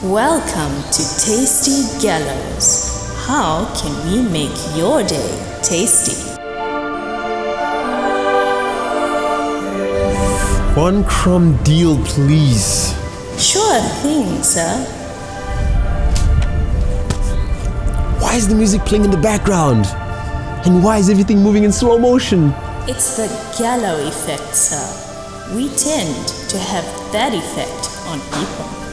Welcome to Tasty Gallows. How can we make your day tasty? One crumb deal, please. Sure thing, sir. Why is the music playing in the background? And why is everything moving in slow motion? It's the gallow effect, sir. We tend to have that effect on people.